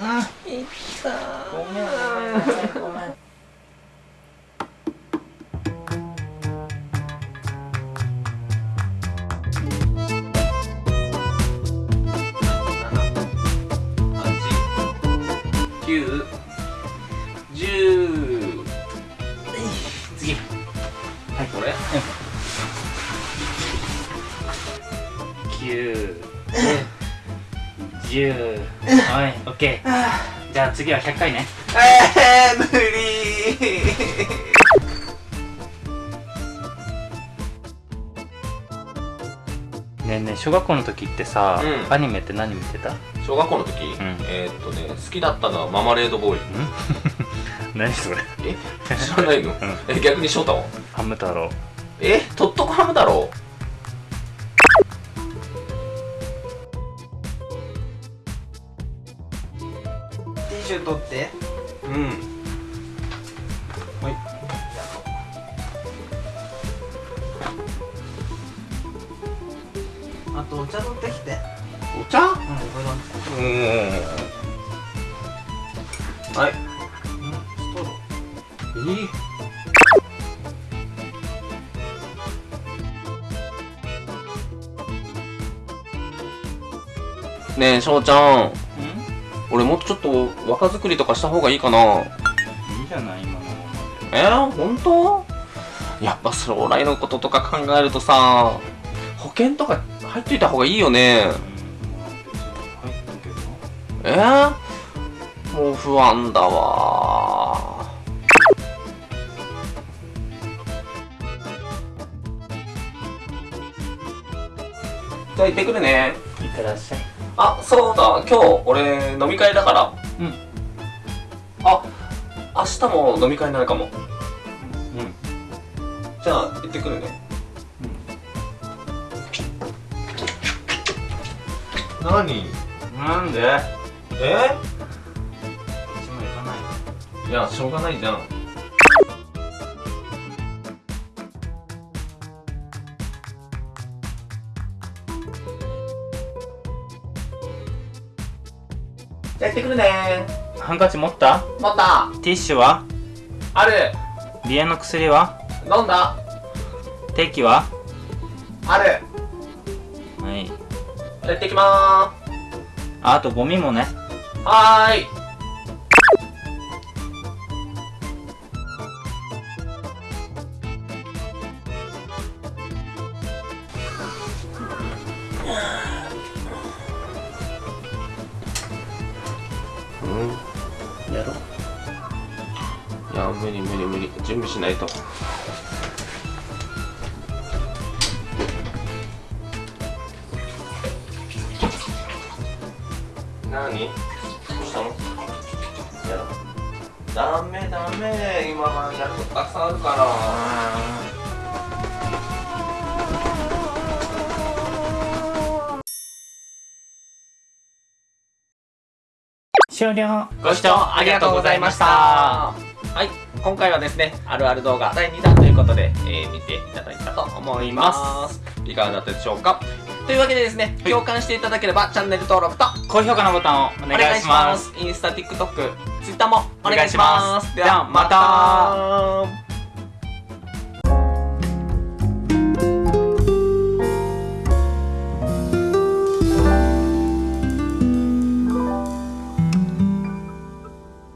いったごめん。ごめん。ごめん。ごめん。九十次はいこれ九十。はいオッケー。じゃあ次は100回ね。えー、無理。ねえねえ小学校の時ってさ、うん。アニメって何見てた？ん小学校の時、ん。えーっとね好きだったのはママレードボーイ。何それ？え？知らないの、え逆に翔太は？ハム太郎。え？とっとこハムだろティッシュ取って。うん。はい。あとお茶取ってきて。お茶？うん。これうん。はいストロえねえ翔ちゃん俺もっとちょっと若作りとかした方がいいかな。いいじゃない今のえー、本当？やっぱ将来のこととか考えるとさ保険とか入っといた方がいいよね。えー、もう不安だわ。じゃあ行ってくるね。いってらっしゃいあそうだ。今日俺飲み会だから。うん。あ明日も飲み会になるかも。うん。じゃあ行ってくるね。何？なんで？え？こっちも行かない。いやしょうがないじゃんじゃあ行ってくるね。ハンカチ持った？また。ティッシュは？ある。鼻炎の薬は？飲んだ。定期は？ある。はい。じゃあ行ってきまああとゴミもね。ーすはーいやろいや無理無理無理。準備しないと。何？どうしたの？やろダメダメ。今はやることたくさんあるから。終了ご視聴ありがとうございました。はい。今回はですねあるある動画第2弾ということで、えー見ていただいたと思います。い。かがだったでしょうか？というわけでですね、共感していただければチャンネル登録と高評価のボタンをお願いします。インスタ、TikTok、Twitter もお願いしお願いしま。す。ではまた